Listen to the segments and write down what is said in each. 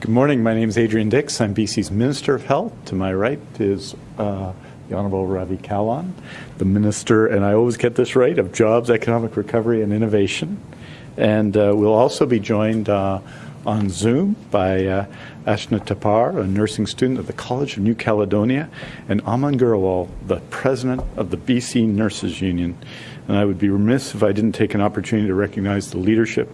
Good morning. My name is Adrian Dix. I'm BC's Minister of Health. To my right is uh, the Honorable Ravi Kahlon, the Minister, and I always get this right, of Jobs, Economic Recovery and Innovation. And uh, we'll also be joined uh, on Zoom by uh, Ashna Tapar, a nursing student at the College of New Caledonia, and Aman Grewal, the President of the BC Nurses Union. And I would be remiss if I didn't take an opportunity to recognize the leadership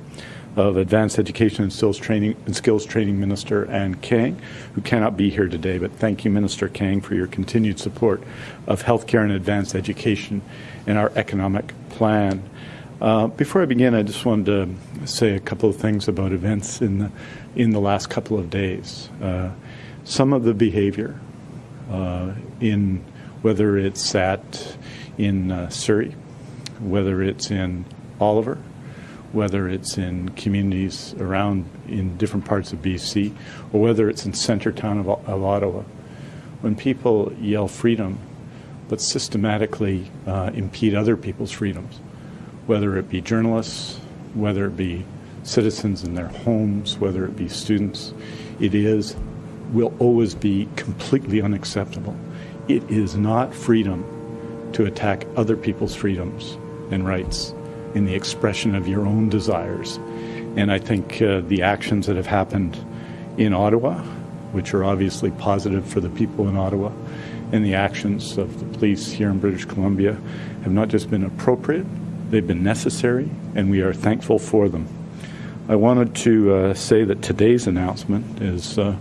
of Advanced Education and Skills Training, and Skills Training Minister Anne Kang, who cannot be here today. But thank you, Minister Kang, for your continued support of healthcare and advanced education in our economic plan. Uh, before I begin, I just wanted to say a couple of things about events in the, in the last couple of days. Uh, some of the behavior uh, in whether it's sat in uh, Surrey, whether it's in Oliver, whether it's in communities around in different parts of BC, or whether it's in center town of, of Ottawa, when people yell freedom, but systematically uh, impede other people's freedoms, whether it be journalists, whether it be citizens in their homes, whether it be students, it is, will always be completely unacceptable. It is not freedom to attack other people's freedoms and rights in the expression of your own desires. And I think uh, the actions that have happened in Ottawa, which are obviously positive for the people in Ottawa, and the actions of the police here in British Columbia have not just been appropriate, they've been necessary, and we are thankful for them. I wanted to uh, say that today's announcement is uh,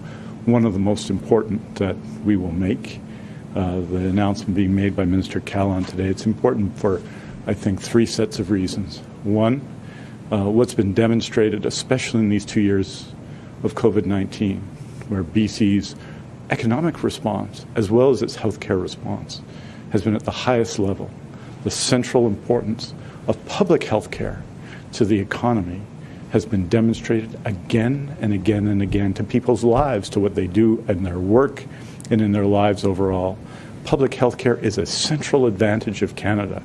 one of the most important that we will make. Uh, the announcement being made by Minister Kahlon today. It's important for I think, three sets of reasons. One, uh, what's been demonstrated, especially in these two years of COVID 19, where BC's economic response, as well as its healthcare response, has been at the highest level. The central importance of public health care to the economy has been demonstrated again and again and again to people's lives, to what they do in their work and in their lives overall. Public health care is a central advantage of Canada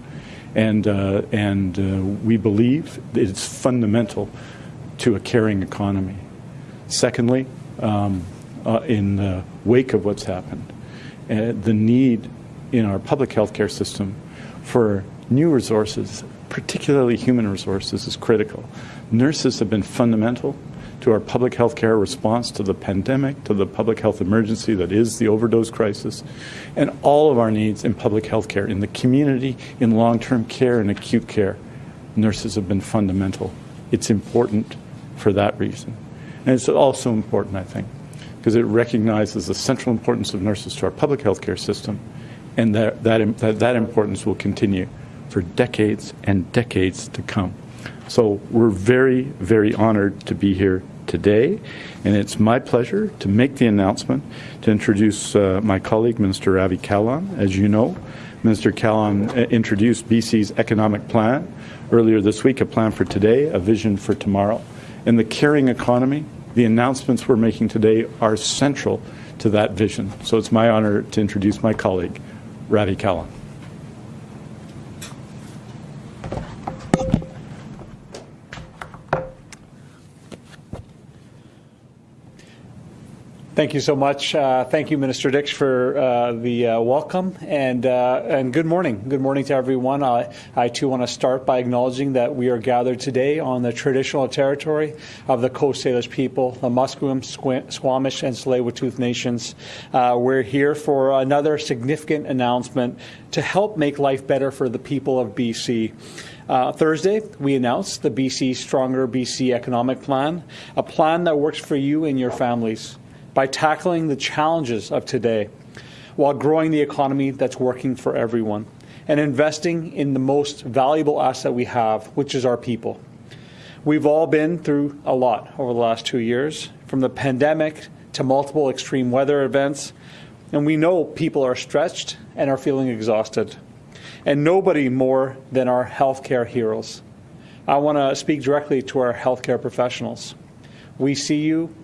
and uh, and uh, we believe it's fundamental to a caring economy. Secondly, um, uh, in the wake of what's happened, uh, the need in our public health care system for new resources, particularly human resources, is critical. Nurses have been fundamental to our public health care response to the pandemic, to the public health emergency that is the overdose crisis, and all of our needs in public health care, in the community, in long term care, and acute care. Nurses have been fundamental. It's important for that reason. And it's also important, I think, because it recognizes the central importance of nurses to our public health care system, and that, that, that, that importance will continue for decades and decades to come. So we're very, very honored to be here today, and it's my pleasure to make the announcement to introduce uh, my colleague, Minister Ravi Kahlon. As you know, Minister Kahlon uh, introduced BC's economic plan earlier this week, a plan for today, a vision for tomorrow. In the caring economy, the announcements we're making today are central to that vision. So it's my honor to introduce my colleague, Ravi Kahlon. Thank you so much. Uh, thank you, Minister Dix, for uh, the uh, welcome and uh, and good morning. Good morning to everyone. I, too want to start by acknowledging that we are gathered today on the traditional territory of the Coast Salish people, the Musqueam, Squamish, and Tsleil-Waututh nations. Uh, we're here for another significant announcement to help make life better for the people of BC. Uh, Thursday, we announced the BC Stronger BC Economic Plan, a plan that works for you and your families by tackling the challenges of today while growing the economy that's working for everyone and investing in the most valuable asset we have, which is our people. We've all been through a lot over the last two years, from the pandemic to multiple extreme weather events, and we know people are stretched and are feeling exhausted. And nobody more than our healthcare heroes. I want to speak directly to our healthcare professionals. We see you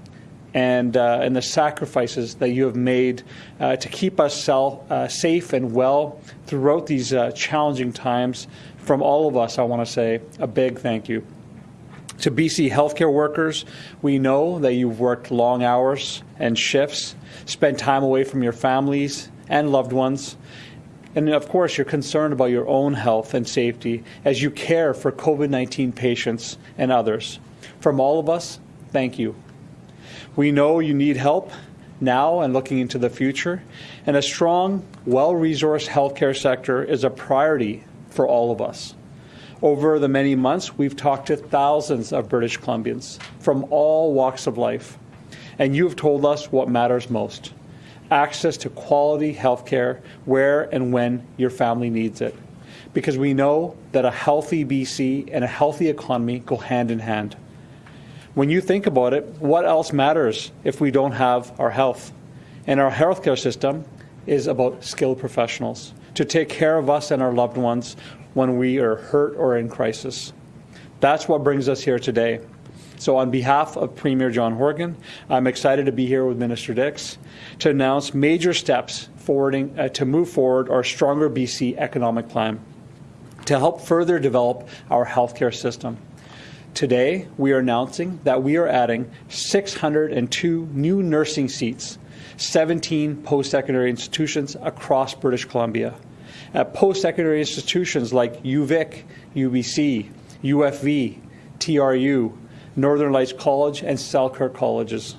and, uh, and the sacrifices that you have made uh, to keep us sell, uh, safe and well throughout these uh, challenging times. From all of us, I want to say a big thank you. To BC healthcare workers, we know that you've worked long hours and shifts, spent time away from your families and loved ones, and of course, you're concerned about your own health and safety as you care for COVID 19 patients and others. From all of us, thank you. We know you need help now and looking into the future, and a strong, well resourced healthcare sector is a priority for all of us. Over the many months, we've talked to thousands of British Columbians from all walks of life, and you've told us what matters most access to quality health care where and when your family needs it. Because we know that a healthy BC and a healthy economy go hand in hand. When you think about it, what else matters if we don't have our health? And our healthcare system is about skilled professionals to take care of us and our loved ones when we are hurt or in crisis. That's what brings us here today. So, on behalf of Premier John Horgan, I'm excited to be here with Minister Dix to announce major steps forwarding uh, to move forward our Stronger BC economic plan to help further develop our healthcare system. Today, we are announcing that we are adding 602 new nursing seats, 17 post secondary institutions across British Columbia. At post secondary institutions like UVic, UBC, UFV, TRU, Northern Lights College, and Selkirk Colleges.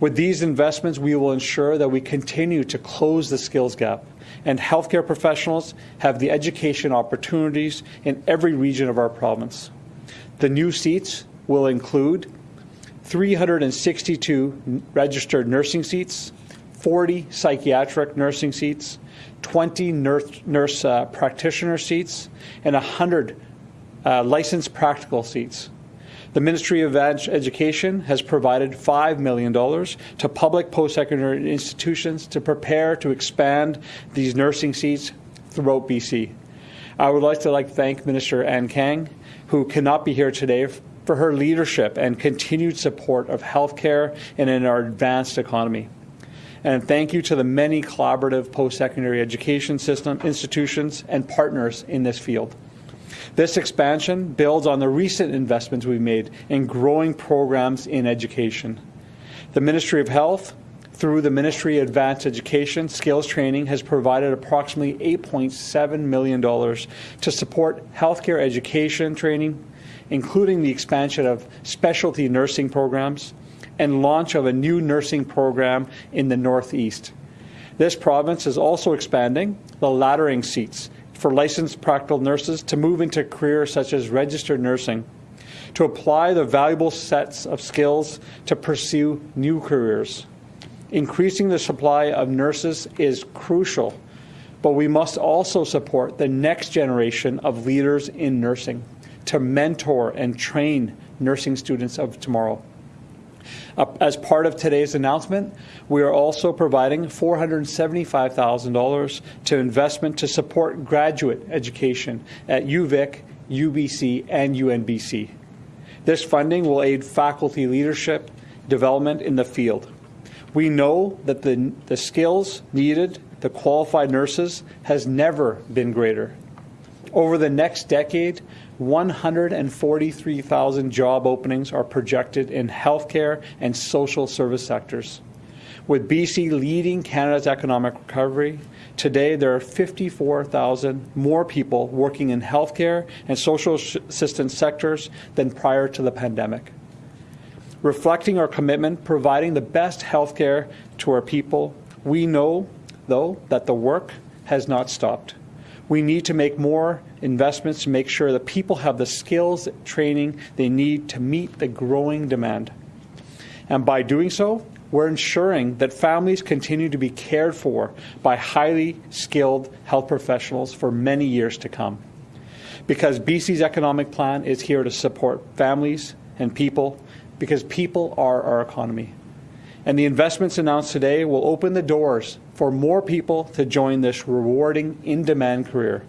With these investments, we will ensure that we continue to close the skills gap and healthcare professionals have the education opportunities in every region of our province. The new seats will include 362 registered nursing seats, 40 psychiatric nursing seats, 20 nurse, nurse uh, practitioner seats, and 100 uh, licensed practical seats. The Ministry of Education has provided $5 million to public post secondary institutions to prepare to expand these nursing seats throughout BC. I would like to like thank Minister Anne Kang, who cannot be here today, for her leadership and continued support of healthcare and in our advanced economy. And thank you to the many collaborative post secondary education system institutions and partners in this field. This expansion builds on the recent investments we've made in growing programs in education. The Ministry of Health, through the Ministry of Advanced Education Skills Training, has provided approximately $8.7 million to support healthcare education training, including the expansion of specialty nursing programs and launch of a new nursing program in the Northeast. This province is also expanding the laddering seats for licensed practical nurses to move into careers such as registered nursing, to apply the valuable sets of skills to pursue new careers. Increasing the supply of nurses is crucial, but we must also support the next generation of leaders in nursing to mentor and train nursing students of tomorrow. As part of today's announcement, we are also providing $475,000 to investment to support graduate education at UVic, UBC, and UNBC. This funding will aid faculty leadership development in the field. We know that the, the skills needed, the qualified nurses, has never been greater. Over the next decade, 143,000 job openings are projected in healthcare and social service sectors. With BC leading Canada's economic recovery, today there are 54,000 more people working in healthcare and social assistance sectors than prior to the pandemic. Reflecting our commitment providing the best healthcare to our people, we know, though, that the work has not stopped. We need to make more investments to make sure that people have the skills, training they need to meet the growing demand. And by doing so, we're ensuring that families continue to be cared for by highly skilled health professionals for many years to come. Because BC's economic plan is here to support families and people, because people are our economy. And the investments announced today will open the doors for more people to join this rewarding, in demand career.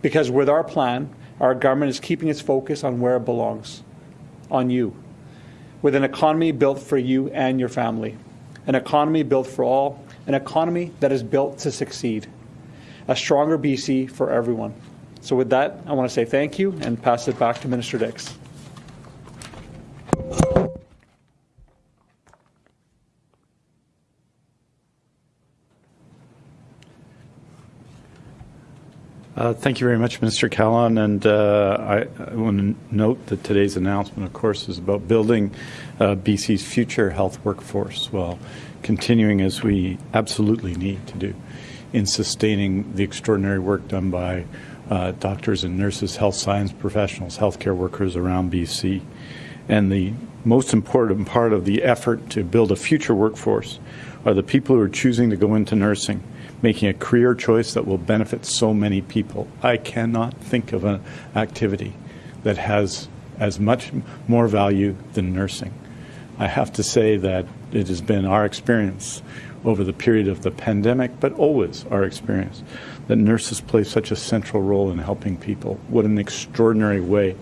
Because with our plan, our government is keeping its focus on where it belongs on you. With an economy built for you and your family, an economy built for all, an economy that is built to succeed. A stronger BC for everyone. So, with that, I want to say thank you and pass it back to Minister Dix. Uh, thank you very much, Mr. Kahlon. And uh, I, I, want to note that today's announcement, of course, is about building uh, BC's future health workforce while continuing as we absolutely need to do in sustaining the extraordinary work done by uh, doctors and nurses, health science professionals, healthcare workers around BC. And the most important part of the effort to build a future workforce are the people who are choosing to go into nursing making a career choice that will benefit so many people. I cannot think of an activity that has as much more value than nursing. I have to say that it has been our experience over the period of the pandemic, but always our experience, that nurses play such a central role in helping people. What an extraordinary way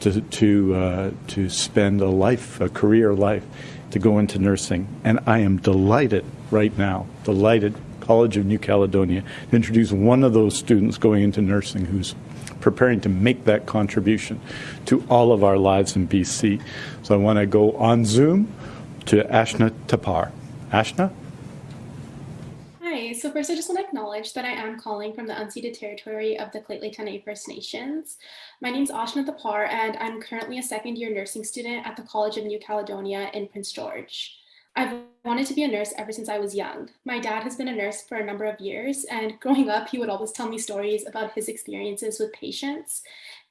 to, to, uh, to spend a life, a career life, to go into nursing. And I am delighted right now, delighted College of New Caledonia to introduce one of those students going into nursing who's preparing to make that contribution to all of our lives in BC. So I want to go on Zoom to Ashna Tapar. Ashna? Hi, so first I just want to acknowledge that I am calling from the unceded territory of the Lheidli T'enneh First Nations. My name is Ashna Tapar and I'm currently a second year nursing student at the College of New Caledonia in Prince George. I've wanted to be a nurse ever since I was young. My dad has been a nurse for a number of years, and growing up, he would always tell me stories about his experiences with patients.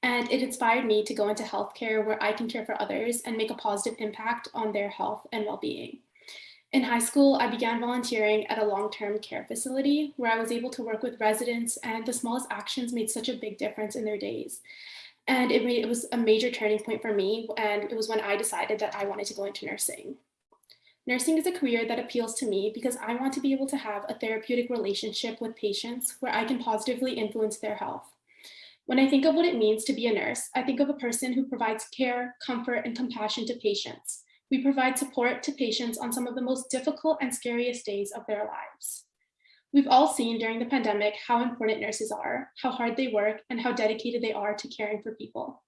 And it inspired me to go into healthcare where I can care for others and make a positive impact on their health and well being. In high school, I began volunteering at a long term care facility where I was able to work with residents, and the smallest actions made such a big difference in their days. And it, made, it was a major turning point for me, and it was when I decided that I wanted to go into nursing. Nursing is a career that appeals to me because I want to be able to have a therapeutic relationship with patients where I can positively influence their health. When I think of what it means to be a nurse, I think of a person who provides care, comfort, and compassion to patients. We provide support to patients on some of the most difficult and scariest days of their lives. We've all seen during the pandemic how important nurses are, how hard they work, and how dedicated they are to caring for people.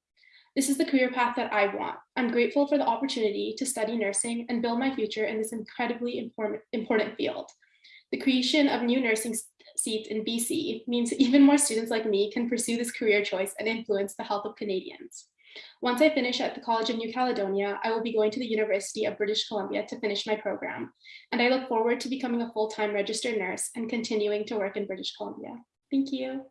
This is the career path that I want. I'm grateful for the opportunity to study nursing and build my future in this incredibly important, field. The creation of new nursing seats in BC means even more students like me can pursue this career choice and influence the health of Canadians. Once I finish at the College of New Caledonia, I will be going to the University of British Columbia to finish my program, and I look forward to becoming a full-time registered nurse and continuing to work in British Columbia. Thank you.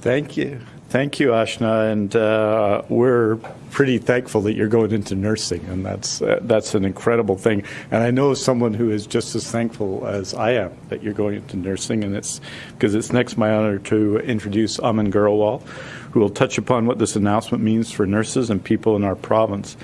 Thank you. Thank you, Ashna. And uh, we're pretty thankful that you're going into nursing, and that's, uh, that's an incredible thing. And I know someone who is just as thankful as I am that you're going into nursing, and it's because it's next my honor to introduce Aman Grewal, who will touch upon what this announcement means for nurses and people in our province.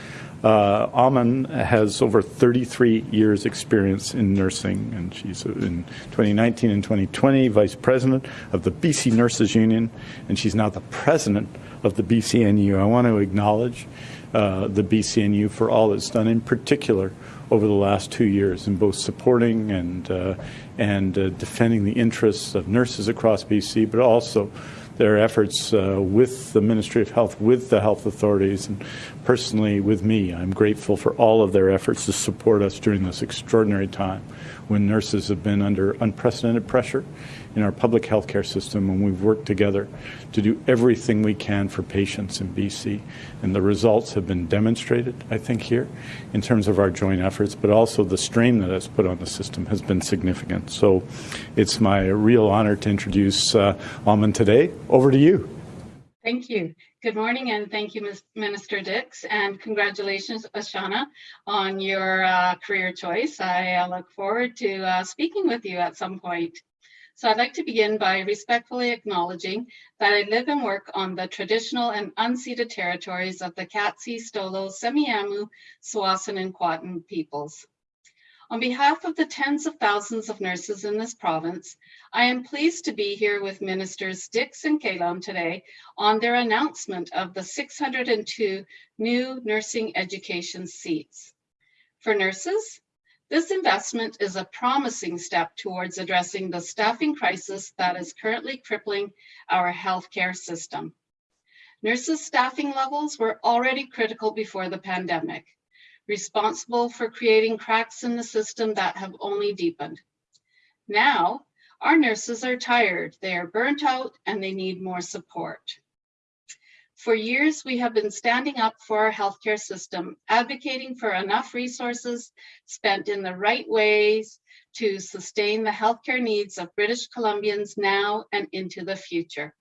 Uh, Aman has over 33 years experience in nursing, and she's in 2019 and 2020 vice president of the BC Nurses Union, and she's now the president of the BCNU. I want to acknowledge uh, the BCNU for all it's done, in particular over the last two years, in both supporting and uh, and uh, defending the interests of nurses across BC, but also their efforts uh, with the Ministry of Health, with the health authorities, and personally with me. I'm grateful for all of their efforts to support us during this extraordinary time when nurses have been under unprecedented pressure in our public health care system and we've worked together to do everything we can for patients in BC. And the results have been demonstrated, I think, here in terms of our joint efforts, but also the strain that has put on the system has been significant. So it's my real honor to introduce uh, Aman today. Over to you. Thank you. Good morning, and thank you, Minister Dix, and congratulations, Ashana, on your uh, career choice. I uh, look forward to uh, speaking with you at some point. So I'd like to begin by respectfully acknowledging that I live and work on the traditional and unceded territories of the Katzie, Stolo, Semiahmoo, Tsawwassen, and Kwantlen peoples. On behalf of the tens of thousands of nurses in this province, I am pleased to be here with Ministers Dix and Kahlon today on their announcement of the 602 new nursing education seats. For nurses, this investment is a promising step towards addressing the staffing crisis that is currently crippling our healthcare system. Nurses' staffing levels were already critical before the pandemic, responsible for creating cracks in the system that have only deepened. Now, Our nurses are tired, they are burnt out, and they need more support. For years, we have been standing up for our healthcare system, advocating for enough resources spent in the right ways to sustain the healthcare needs of British Columbians now and into the future.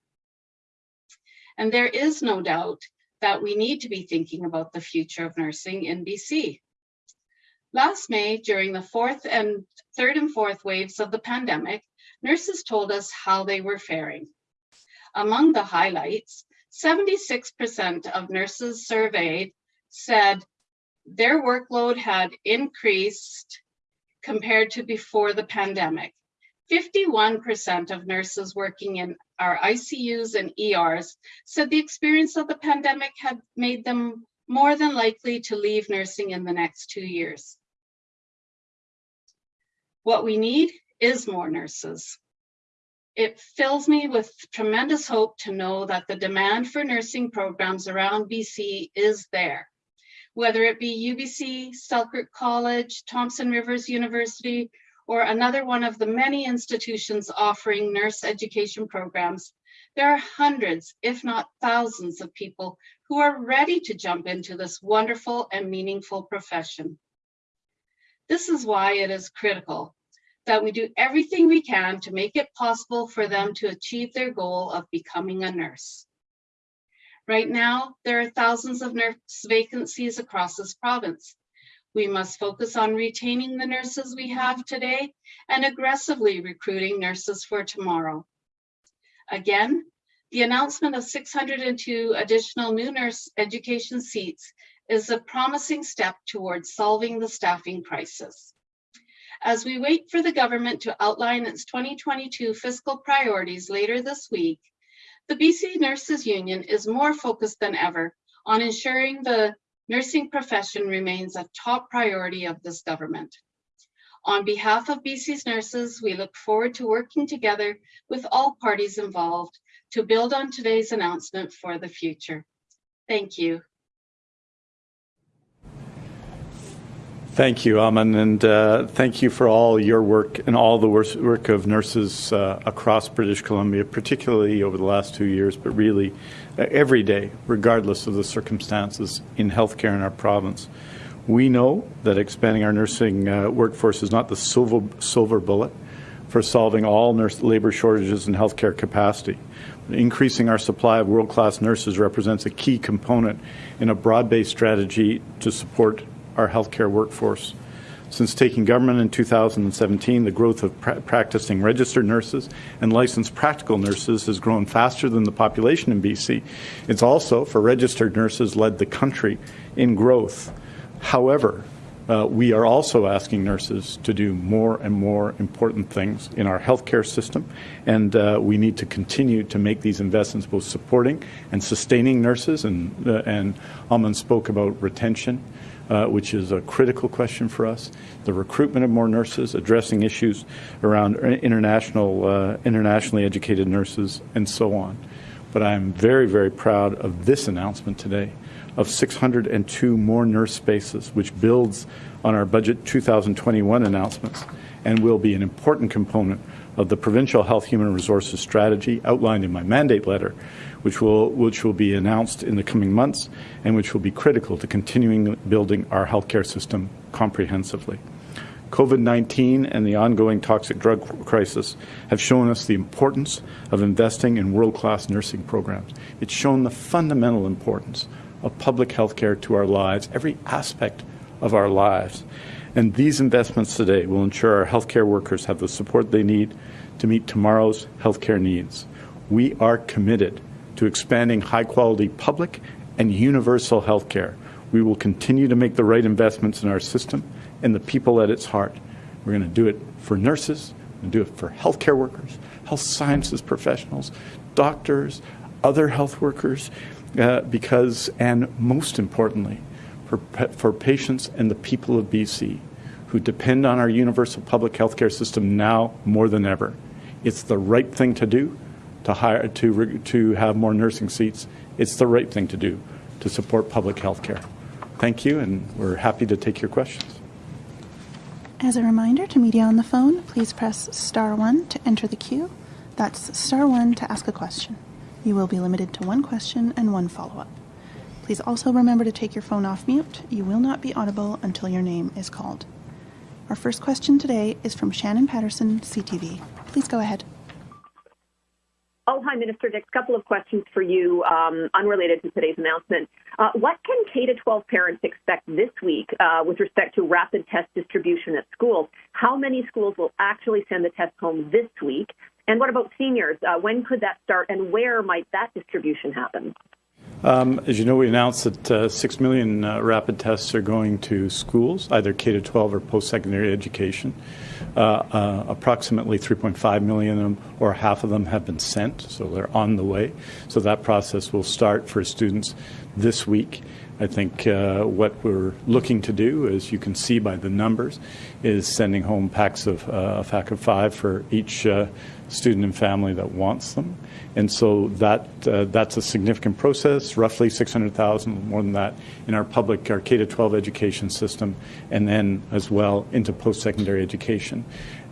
And there is no doubt that we need to be thinking about the future of nursing in BC. Last May, during the fourth and third and fourth waves of the pandemic, nurses told us how they were faring. Among the highlights, 76% of nurses surveyed said their workload had increased compared to before the pandemic. 51% of nurses working in our ICUs and ERs said the experience of the pandemic had made them more than likely to leave nursing in the next two years. What we need is more nurses. It fills me with tremendous hope to know that the demand for nursing programs around BC is there. Whether it be UBC, Selkirk College, Thompson Rivers University, or another one of the many institutions offering nurse education programs, there are hundreds, if not thousands of people who are ready to jump into this wonderful and meaningful profession. This is why it is critical that we do everything we can to make it possible for them to achieve their goal of becoming a nurse. Right now, there are thousands of nurse vacancies across this province. We must focus on retaining the nurses we have today and aggressively recruiting nurses for tomorrow. Again, the announcement of 602 additional new nurse education seats is a promising step towards solving the staffing crisis. As we wait for the government to outline its 2022 fiscal priorities later this week, the BC Nurses Union is more focused than ever on ensuring the nursing profession remains a top priority of this government. On behalf of BC's nurses, we look forward to working together with all parties involved to build on today's announcement for the future. Thank you. Thank you, Aman, and uh, thank you for all your work and all the work of nurses uh, across British Columbia, particularly over the last two years, but really uh, every day, regardless of the circumstances in healthcare in our province. We know that expanding our nursing uh, workforce is not the silver, silver bullet for solving all nurse labor shortages and healthcare capacity. Increasing our supply of world-class nurses represents a key component in a broad-based strategy to support our healthcare workforce. Since taking government in 2017, the growth of pra practicing registered nurses and licensed practical nurses has grown faster than the population in BC. It's also, for registered nurses, led the country in growth. However, uh, we are also asking nurses to do more and more important things in our healthcare system, and uh, we need to continue to make these investments, both supporting and sustaining nurses. And, uh, and Aman spoke about retention uh, which is a critical question for us. The recruitment of more nurses, addressing issues around international, uh, internationally educated nurses, and so on. But I'm very, very proud of this announcement today of 602 more nurse spaces, which builds on our budget 2021 announcements and will be an important component of the provincial health human resources strategy outlined in my mandate letter, which will, which will be announced in the coming months and which will be critical to continuing building our healthcare system comprehensively. COVID-19 and the ongoing toxic drug crisis have shown us the importance of investing in world-class nursing programs. It's shown the fundamental importance of public health care to our lives, every aspect of our lives. And these investments today will ensure our healthcare workers have the support they need to meet tomorrow's healthcare needs. We are committed to expanding high quality public and universal health care. We will continue to make the right investments in our system and the people at its heart. We're going to do it for nurses, we're going to do it for healthcare workers, health sciences professionals, doctors, other health workers, uh, because, and most importantly, for, for patients and the people of BC who depend on our universal public health care system now more than ever. It's the right thing to do to hire to to have more nursing seats. It's the right thing to do to support public health care. Thank you, and we're happy to take your questions. As a reminder to media on the phone, please press star one to enter the queue. That's star one to ask a question. You will be limited to one question and one follow-up. Please also remember to take your phone off mute. You will not be audible until your name is called. Our first question today is from Shannon Patterson, CTV. Please go ahead. Oh, hi, Minister Dix. Couple of questions for you, um, unrelated to today's announcement. Uh, what can K to 12 parents expect this week uh, with respect to rapid test distribution at schools? How many schools will actually send the test home this week? And what about seniors? Uh, when could that start, and where might that distribution happen? Um, as you know, we announced that uh, 6 million uh, rapid tests are going to schools, either K to 12 or post secondary education. Uh, uh approximately 3.5 million of them, or half of them, have been sent, so they're on the way. So that process will start for students this week. I think uh, what we're looking to do, as you can see by the numbers, is sending home packs of uh, a pack of five for each student and family that wants them. And so that uh, that's a significant process, roughly 600,000, more than that, in our public, our K-12 education system, and then as well into post-secondary education.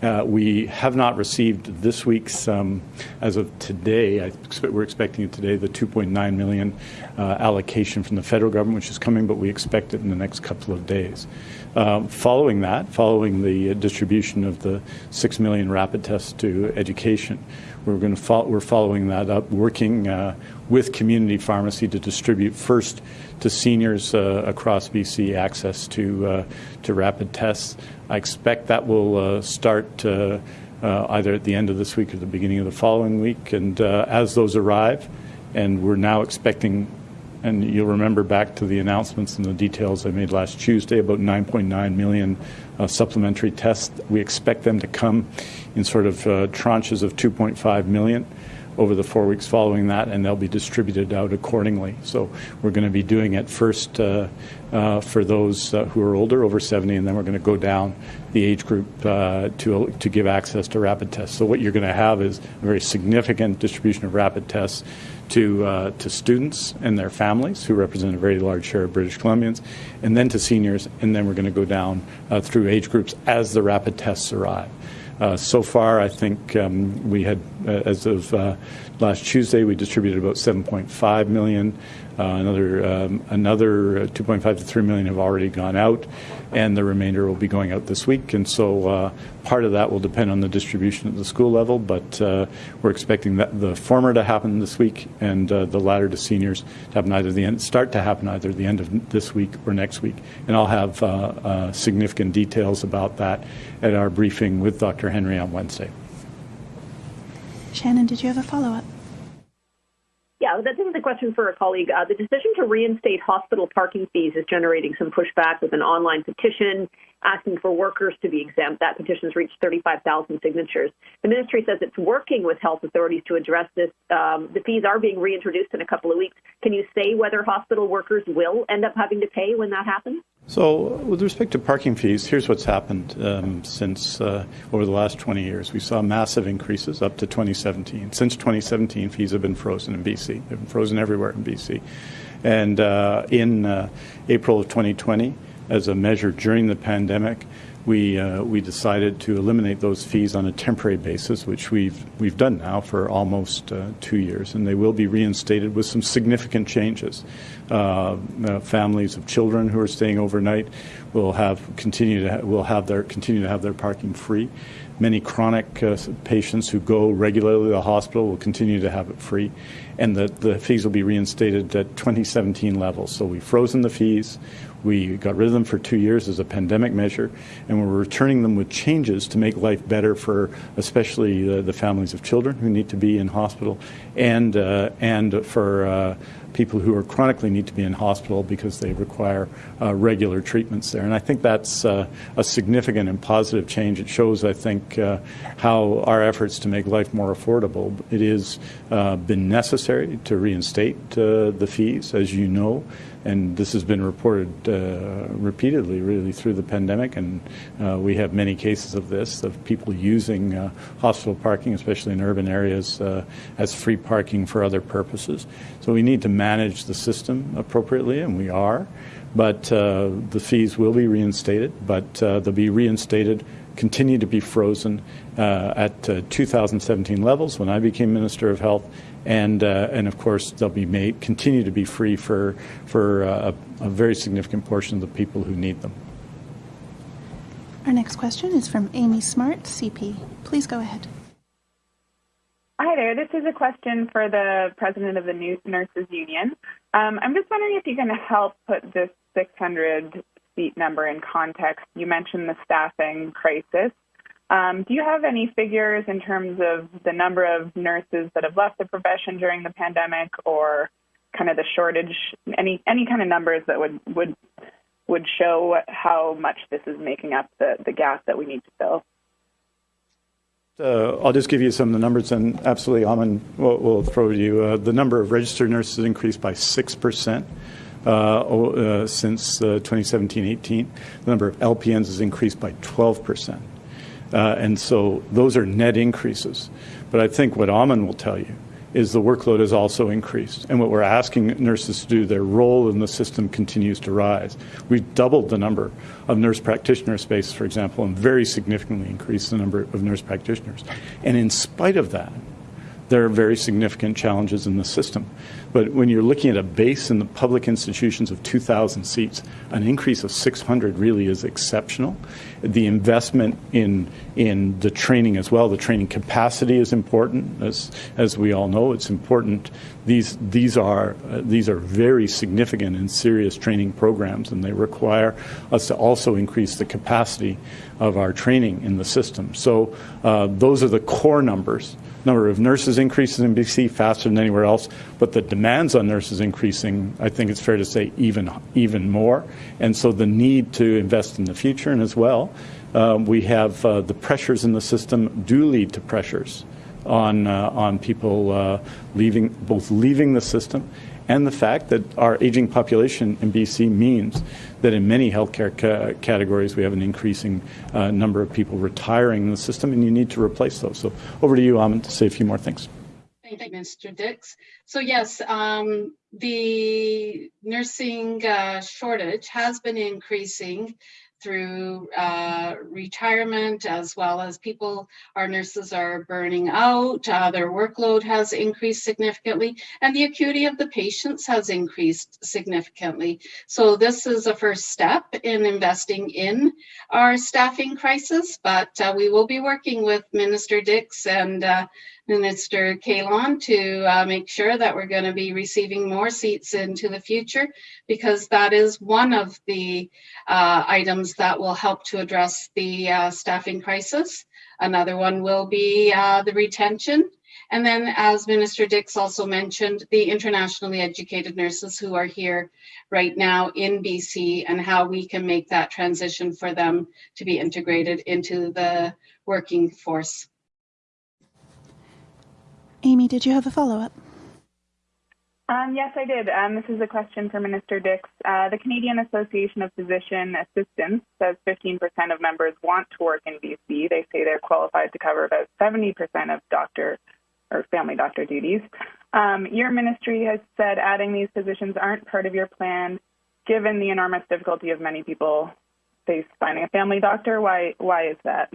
Uh, we have not received this week's, um, as of today, I expect, we're expecting it today, the 2.9 million uh, allocation from the federal government, which is coming, but we expect it in the next couple of days. Um, following that, following the distribution of the 6 million rapid tests to education, we're going to we're following that up, working uh, with community pharmacy to distribute first to seniors uh, across BC access to uh, to rapid tests. I expect that will uh, start uh, uh, either at the end of this week or the beginning of the following week. And as those arrive, and we're now expecting and you'll remember back to the announcements and the details I made last Tuesday about 9.9 million uh, supplementary tests. We expect them to come in sort of uh, tranches of 2.5 million over the four weeks following that, and they'll be distributed out accordingly. So we're going to be doing it first uh, uh, for those uh, who are older, over 70, and then we're going to go down the age group uh, to to give access to rapid tests. So what you're going to have is a very significant distribution of rapid tests to, uh, to students and their families, who represent a very large share of British Columbians, and then to seniors, and then we're going to go down uh, through age groups as the rapid tests arrive. Uh, so far, I think um, we had, uh, as of uh, last Tuesday, we distributed about 7.5 million. Uh, another um, another 2.5 to 3 million have already gone out, and the remainder will be going out this week. And so uh, part of that will depend on the distribution at the school level, but uh, we're expecting that the former to happen this week and uh, the latter to seniors to happen either the end, start to happen either the end of this week or next week. And I'll have uh, uh, significant details about that at our briefing with Dr. Henry on Wednesday. Shannon, did you have a follow up? Yeah, is a question for a colleague. Uh, the decision to reinstate hospital parking fees is generating some pushback with an online petition asking for workers to be exempt. That petition has reached 35,000 signatures. The ministry says it's working with health authorities to address this. Um, the fees are being reintroduced in a couple of weeks. Can you say whether hospital workers will end up having to pay when that happens? So, with respect to parking fees, here's what's happened um, since uh, over the last 20 years. We saw massive increases up to 2017. Since 2017, fees have been frozen in BC. They've been frozen everywhere in BC. And uh, in uh, April of 2020, as a measure during the pandemic, we uh, we decided to eliminate those fees on a temporary basis, which we've we've done now for almost uh, two years, and they will be reinstated with some significant changes. Uh, uh families of children who are staying overnight will have continue to ha- will have their continue to have their parking free. Many chronic uh, patients who go regularly to the hospital will continue to have it free, and the, the fees will be reinstated at 2017 levels. So we've frozen the fees. We got rid of them for two years as a pandemic measure, and we're returning them with changes to make life better for especially uh, the families of children who need to be in hospital and, uh, and for uh, people who are chronically need to be in hospital because they require uh, regular treatments there. And I think that's uh, a significant and positive change. It shows, I think, uh, how our efforts to make life more affordable. It has uh, been necessary to reinstate uh, the fees, as you know and this has been reported uh, repeatedly, really, through the pandemic. And uh, we have many cases of this of people using uh, hospital parking, especially in urban areas, uh, as free parking for other purposes. So we need to manage the system appropriately, and we are. but uh, the fees will be reinstated, but uh, they'll be reinstated, continue to be frozen uh, at uh, 2017 levels when I became Minister of Health, and uh, and of course they'll be made continue to be free for for uh, a, a very significant portion of the people who need them. Our next question is from Amy Smart, CP. Please go ahead. Hi there. This is a question for the president of the New Nurses Union. Um, I'm just wondering if you can help put this 600 seat number in context. You mentioned the staffing crisis. Um, do you have any figures in terms of the number of nurses that have left the profession during the pandemic, or kind of the shortage? Any any kind of numbers that would would would show how much this is making up the, the gap that we need to fill? Uh, I'll just give you some of the numbers, and absolutely, Aman will, will throw to you. Uh, the number of registered nurses increased by 6%. Uh, uh, since 2017-18, the number of LPNs has increased by 12 percent. Uh, and so those are net increases. But I think what Aman will tell you is the workload has also increased. And what we're asking nurses to do, their role in the system continues to rise. We've doubled the number of nurse practitioner space, for example, and very significantly increased the number of nurse practitioners. And in spite of that, there are very significant challenges in the system. But when you're looking at a base in the public institutions of 2,000 seats, an increase of 600 really is exceptional. The investment in in the training as well, the training capacity is important, as as we all know. It's important. These these are uh, these are very significant and serious training programs, and they require us to also increase the capacity of our training in the system. So uh, those are the core numbers number of nurses increases in BC faster than anywhere else, but the demands on nurses increasing, I think it's fair to say, even, even more. And so the need to invest in the future, and as well, uh, we have uh, the pressures in the system do lead to pressures on, uh, on people uh, leaving, both leaving the system and the fact that our aging population in BC means that in many healthcare ca categories we have an increasing uh, number of people retiring in the system, and you need to replace those. So over to you, Aman, to say a few more things. Thank you, Mr. Dix. So yes, um, the nursing uh, shortage has been increasing through uh, retirement as well as people, our nurses are burning out, uh, their workload has increased significantly, and the acuity of the patients has increased significantly. So this is a first step in investing in our staffing crisis, but uh, we will be working with Minister Dix and uh, Minister Kahlon to uh, make sure that we're going to be receiving more seats into the future because that is one of the uh, items that will help to address the uh, staffing crisis. Another one will be uh, the retention. And then as Minister Dix also mentioned, the internationally educated nurses who are here right now in BC and how we can make that transition for them to be integrated into the working force. Amy, did you have a follow-up? Um, yes, I did. Um, this is a question for Minister Dix. Uh, the Canadian Association of Physician Assistants says 15% of members want to work in BC. They say they're qualified to cover about 70% of doctor or family doctor duties. Um, your ministry has said adding these positions aren't part of your plan, given the enormous difficulty of many people face finding a family doctor. Why? Why is that?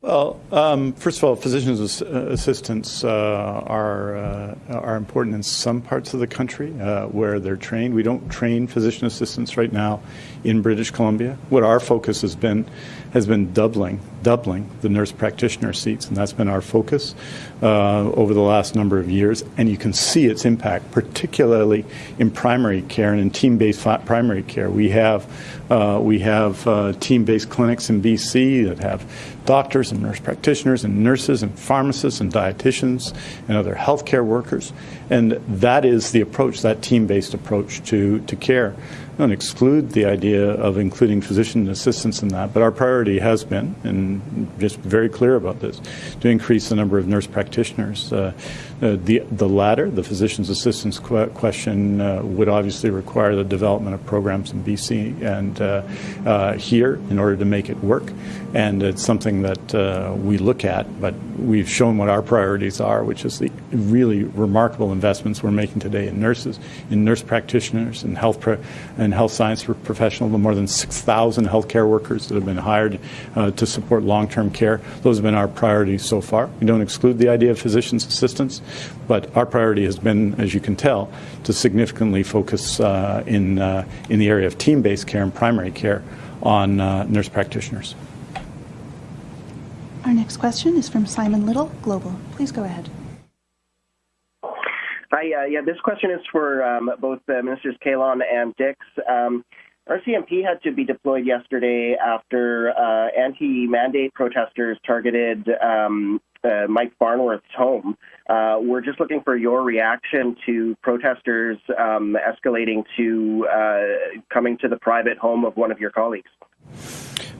Well, um, first of all, physicians' assistants uh, are uh, are important in some parts of the country uh, where they're trained. We don't train physician assistants right now in British Columbia. What our focus has been has been doubling doubling the nurse practitioner seats, and that's been our focus uh, over the last number of years. And you can see its impact, particularly in primary care and in team-based primary care. We have uh, we have uh, team-based clinics in BC that have doctors and nurse practitioners and nurses and pharmacists and dietitians and other healthcare workers. And that is the approach, that team-based approach to, to care don't exclude the idea of including physician assistants in that, but our priority has been, and just very clear about this, to increase the number of nurse practitioners. Uh, uh, the, the latter, the physician's assistants qu question, uh, would obviously require the development of programs in BC and uh, uh, here in order to make it work. And it's something that uh, we look at, but we've shown what our priorities are, which is the really remarkable investments we're making today in nurses, in nurse practitioners, in health, and health science professionals, the more than 6,000 healthcare workers that have been hired to support long-term care. Those have been our priorities so far. We don't exclude the idea of physician's assistants, but our priority has been, as you can tell, to significantly focus uh, in, uh, in the area of team-based care and primary care on uh, nurse practitioners. Our next question is from Simon Little, Global. Please go ahead. Hi, uh, yeah, this question is for um, both uh, Ministers Kahlon and Dix. Um, RCMP had to be deployed yesterday after uh, anti-mandate protesters targeted um, uh, Mike Farnworth's home. Uh, we're just looking for your reaction to protesters um, escalating to uh, coming to the private home of one of your colleagues.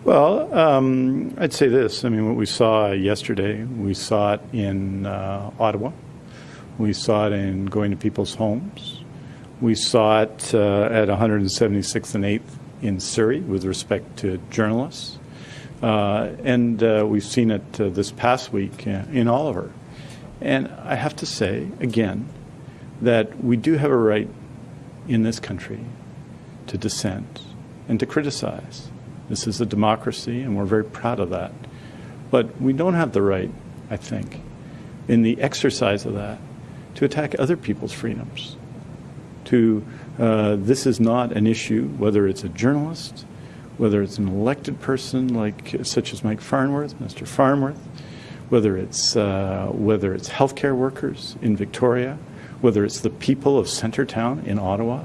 Well, um, I'd say this. I mean, what we saw yesterday, we saw it in Ottawa. We saw it in going to people's homes. We saw it uh, at 176th and 8th in Surrey with respect to journalists. Uh, and uh, we've seen it uh, this past week uh, in Oliver. And I have to say, again, that we do have a right in this country to dissent and to criticize. This is a democracy, and we're very proud of that. But we don't have the right, I think, in the exercise of that, to attack other people's freedoms. To uh, this is not an issue, whether it's a journalist, whether it's an elected person like such as Mike Farnworth, Mr. Farnworth, whether it's uh, whether it's healthcare workers in Victoria, whether it's the people of Centretown in Ottawa.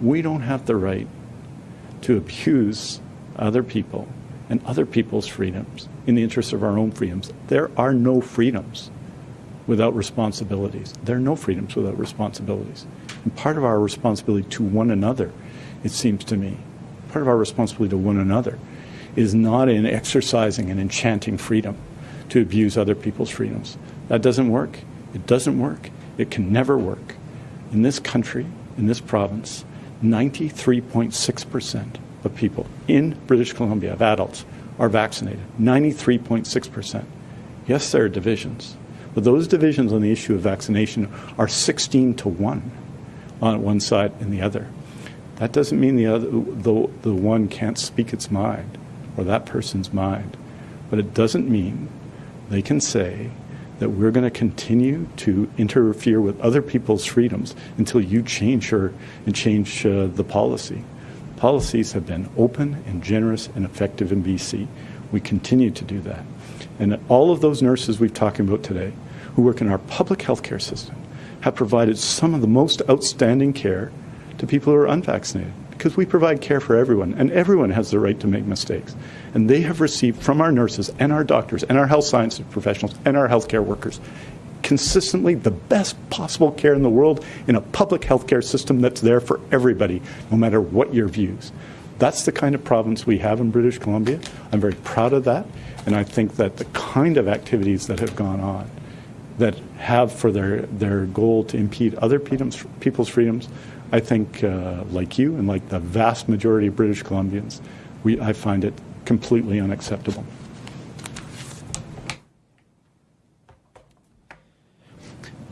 We don't have the right to abuse other people and other people's freedoms in the interest of our own freedoms. There are no freedoms without responsibilities. There are no freedoms without responsibilities. And part of our responsibility to one another, it seems to me, part of our responsibility to one another is not in exercising and enchanting freedom to abuse other people's freedoms. That doesn't work. It doesn't work. It can never work. In this country, in this province, 93.6% of people in British Columbia, of adults, are vaccinated. 93.6%. Yes, there are divisions. But those divisions on the issue of vaccination are 16 to 1 on one side and the other. That doesn't mean the, other, the, the one can't speak its mind or that person's mind. But it doesn't mean they can say that we're going to continue to interfere with other people's freedoms until you change her and change uh, the policy. Policies have been open and generous and effective in BC. We continue to do that. And all of those nurses we've talked about today who work in our public healthcare system have provided some of the most outstanding care to people who are unvaccinated because we provide care for everyone and everyone has the right to make mistakes. And they have received from our nurses and our doctors and our health sciences professionals and our healthcare workers consistently the best possible care in the world in a public healthcare system that's there for everybody, no matter what your views. That's the kind of province we have in British Columbia. I'm very proud of that. And I think that the kind of activities that have gone on that have for their, their goal to impede other people's freedoms, I think, uh, like you and like the vast majority of British Columbians, we, I find it completely unacceptable.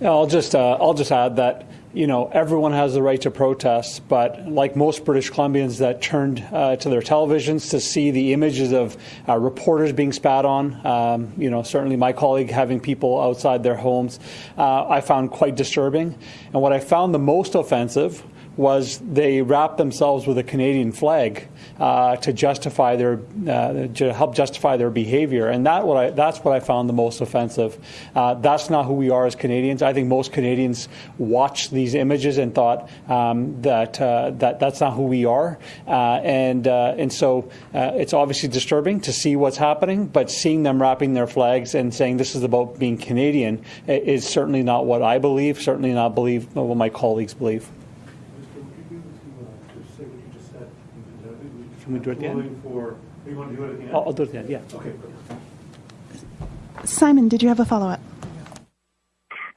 I'll just uh, I'll just add that you know, everyone has the right to protest, but like most British Columbians that turned uh, to their televisions to see the images of uh, reporters being spat on, um, you know, certainly my colleague having people outside their homes, uh, I found quite disturbing. And what I found the most offensive was they wrapped themselves with a Canadian flag uh, to justify their uh, to help justify their behavior, and that what I, that's what I found the most offensive. Uh, that's not who we are as Canadians. I think most Canadians watched these images and thought um, that uh, that that's not who we are, uh, and and so it's obviously disturbing to see what's happening. But seeing them wrapping their flags and saying this is about being Canadian is certainly not what I believe. Certainly not believe what my colleagues believe. Can we do it at the end? For, you want to do it at the end? I'll, I'll do it at the end, yeah. Okay. Simon, did you have a follow-up?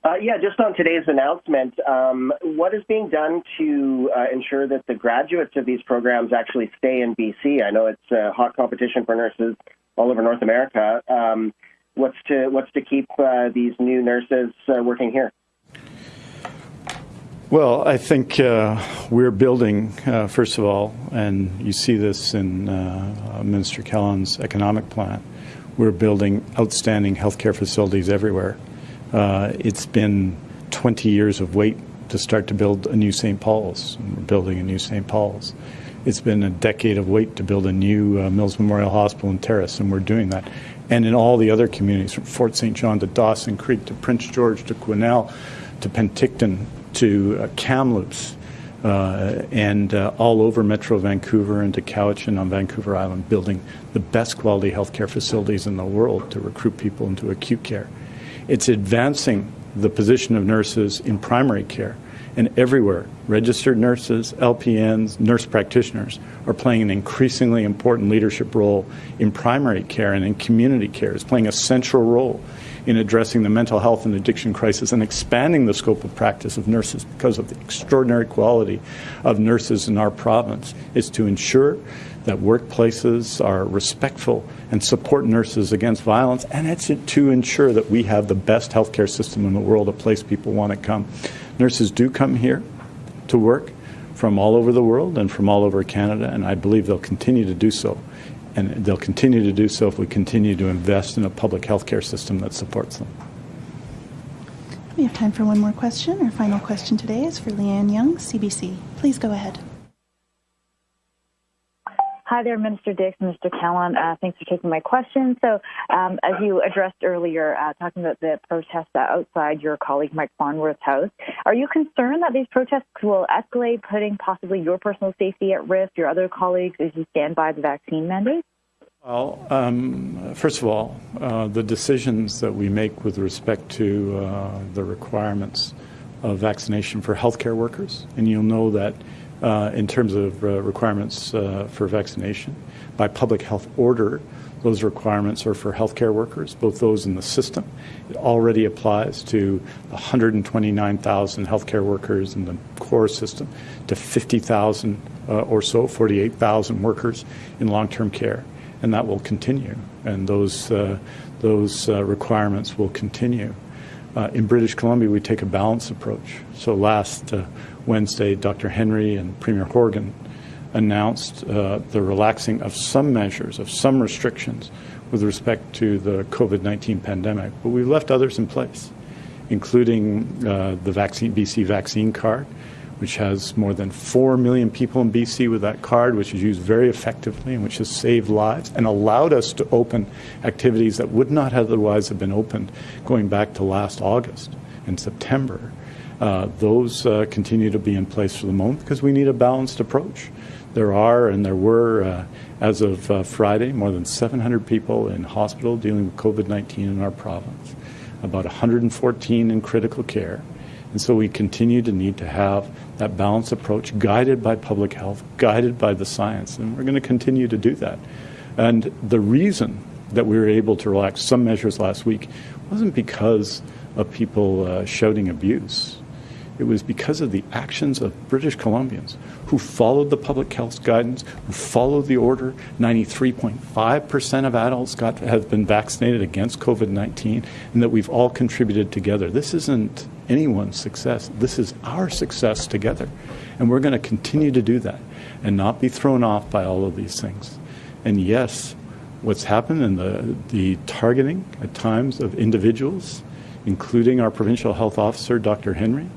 Uh, yeah, just on today's announcement, um, what is being done to uh, ensure that the graduates of these programs actually stay in BC? I know it's a hot competition for nurses all over North America. Um, what's to what's to keep uh, these new nurses uh, working here? Well, I think uh, we're building, uh, first of all, and you see this in uh, Minister Kahlon's economic plan, we're building outstanding healthcare facilities everywhere. Uh, it's been 20 years of wait to start to build a new St. Paul's. We're building a new St. Paul's. It's been a decade of wait to build a new uh, Mills Memorial Hospital in Terrace, and we're doing that. And in all the other communities, from Fort St. John to Dawson Creek to Prince George to Quesnel to Penticton to uh, Kamloops uh, and uh, all over Metro Vancouver and to Cowichan on Vancouver Island, building the best quality healthcare facilities in the world to recruit people into acute care. It's advancing the position of nurses in primary care and everywhere. Registered nurses, LPNs, nurse practitioners are playing an increasingly important leadership role in primary care and in community care. It's playing a central role in addressing the mental health and addiction crisis and expanding the scope of practice of nurses because of the extraordinary quality of nurses in our province is to ensure that workplaces are respectful and support nurses against violence, and it's to ensure that we have the best healthcare system in the world, a place people want to come. Nurses do come here to work from all over the world and from all over Canada, and I believe they'll continue to do so and they'll continue to do so if we continue to invest in a public health care system that supports them. We have time for one more question. Our final question today is for Leanne Young, CBC. Please go ahead. Hi there, Minister Dix Mr. Kahlon. Uh, thanks for taking my question. So, um, as you addressed earlier, uh, talking about the protests outside your colleague Mike Farnworth's house, are you concerned that these protests will escalate, putting possibly your personal safety at risk, your other colleagues, as you stand by the vaccine mandate? Well, um, first of all, uh, the decisions that we make with respect to uh, the requirements of vaccination for healthcare workers, and you'll know that in terms of uh, requirements uh, for vaccination. By public health order, those requirements are for healthcare workers, both those in the system. It already applies to 129,000 healthcare workers in the core system, to 50,000 uh, or so, 48,000 workers in long-term care, and that will continue. And those uh, those uh, requirements will continue. In British Columbia, we take a balanced approach. So last Wednesday, Dr. Henry and Premier Horgan announced uh, the relaxing of some measures, of some restrictions with respect to the COVID 19 pandemic, but we've left others in place, including uh, the vaccine, BC vaccine card, which has more than 4 million people in BC with that card, which is used very effectively and which has saved lives and allowed us to open activities that would not otherwise have been opened going back to last August and September. Uh, those uh, continue to be in place for the moment because we need a balanced approach. There are and there were, uh, as of uh, Friday, more than 700 people in hospital dealing with COVID 19 in our province, about 114 in critical care. And so we continue to need to have that balanced approach guided by public health, guided by the science, and we're going to continue to do that. And the reason that we were able to relax some measures last week wasn't because of people uh, shouting abuse. It was because of the actions of British Columbians who followed the public health guidance, who followed the order. 93.5% of adults got, have been vaccinated against COVID 19, and that we've all contributed together. This isn't anyone's success, this is our success together. And we're going to continue to do that and not be thrown off by all of these things. And yes, what's happened in the, the targeting at times of individuals, including our provincial health officer, Dr. Henry,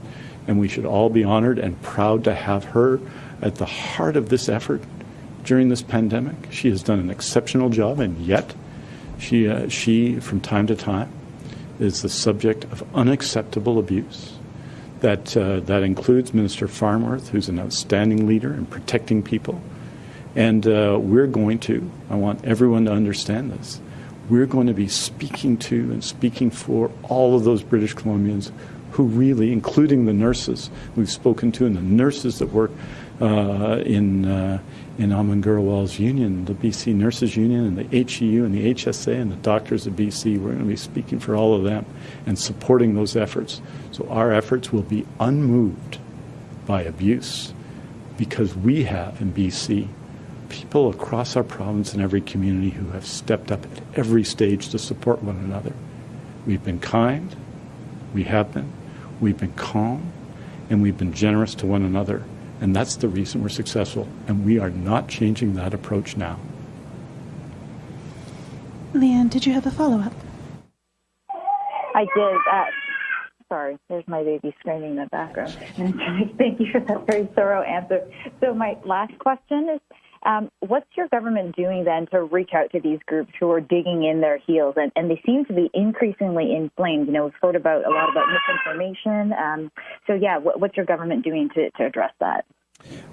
and we should all be honored and proud to have her at the heart of this effort during this pandemic. She has done an exceptional job, and yet she, uh, she from time to time, is the subject of unacceptable abuse. That, uh, that includes Minister Farnworth, who's an outstanding leader in protecting people. And uh, we're going to, I want everyone to understand this, we're going to be speaking to and speaking for all of those British Columbians who really, including the nurses we've spoken to and the nurses that work uh, in uh, in Aman union, the BC Nurses Union, and the HEU and the HSA and the doctors of BC. We're going to be speaking for all of them and supporting those efforts. So our efforts will be unmoved by abuse because we have in BC people across our province and every community who have stepped up at every stage to support one another. We've been kind, we have been, We've been calm, and we've been generous to one another. And that's the reason we're successful. And we are not changing that approach now. Leanne, did you have a follow up? I did. Uh, sorry, there's my baby screaming in the background. Thank you for that very thorough answer. So, my last question is um, what's your government doing then to reach out to these groups who are digging in their heels? And, and they seem to be increasingly inflamed. You know, we've heard about a lot about misinformation. Um, so, yeah, what, what's your government doing to, to address that?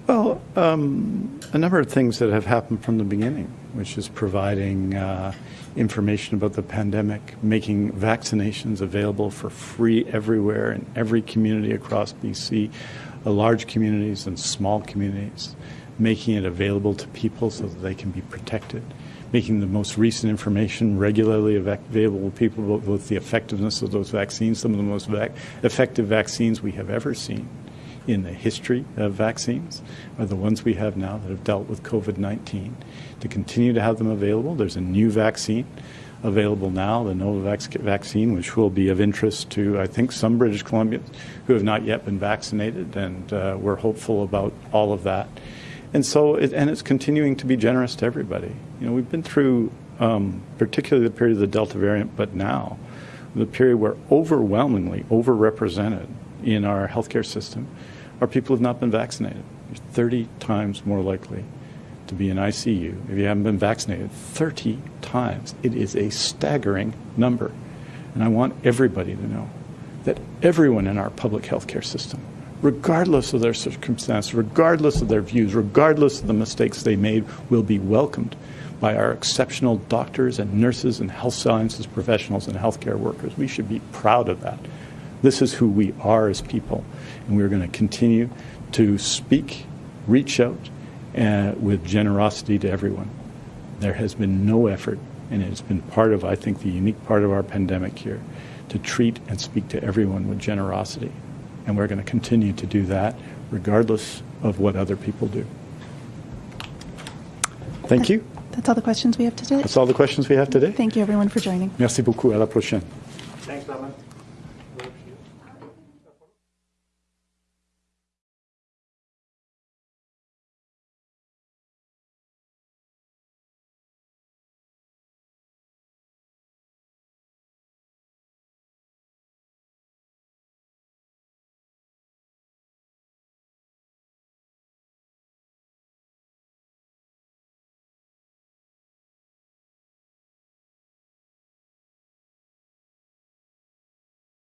Well, um, a number of things that have happened from the beginning, which is providing uh, information about the pandemic, making vaccinations available for free everywhere in every community across BC, uh, large communities and small communities, making it available to people so that they can be protected, making the most recent information regularly available to people about both the effectiveness of those vaccines, some of the most vac- effective vaccines we have ever seen in the history of vaccines are the ones we have now that have dealt with COVID 19. To continue to have them available, there's a new vaccine available now, the Novavax vaccine, which will be of interest to, I think, some British Columbians who have not yet been vaccinated, and uh, we're hopeful about all of that. And so, it, and it's continuing to be generous to everybody. You know, we've been through, um, particularly the period of the Delta variant, but now, the period where overwhelmingly overrepresented in our healthcare system are people who have not been vaccinated. You're 30 times more likely to be in ICU if you haven't been vaccinated. 30 times. It is a staggering number. And I want everybody to know that everyone in our public healthcare system, regardless of their circumstance, regardless of their views, regardless of the mistakes they made, will be welcomed by our exceptional doctors and nurses and health sciences professionals and healthcare workers. We should be proud of that. This is who we are as people, and we're going to continue to speak, reach out uh, with generosity to everyone. There has been no effort, and it's been part of, I think, the unique part of our pandemic here, to treat and speak to everyone with generosity. And we're going to continue to do that regardless of what other people do. Thank you. That's all the questions we have today. That's all the questions we have today. Thank you, everyone, for joining. Merci beaucoup. À la prochaine. Thanks, Batman.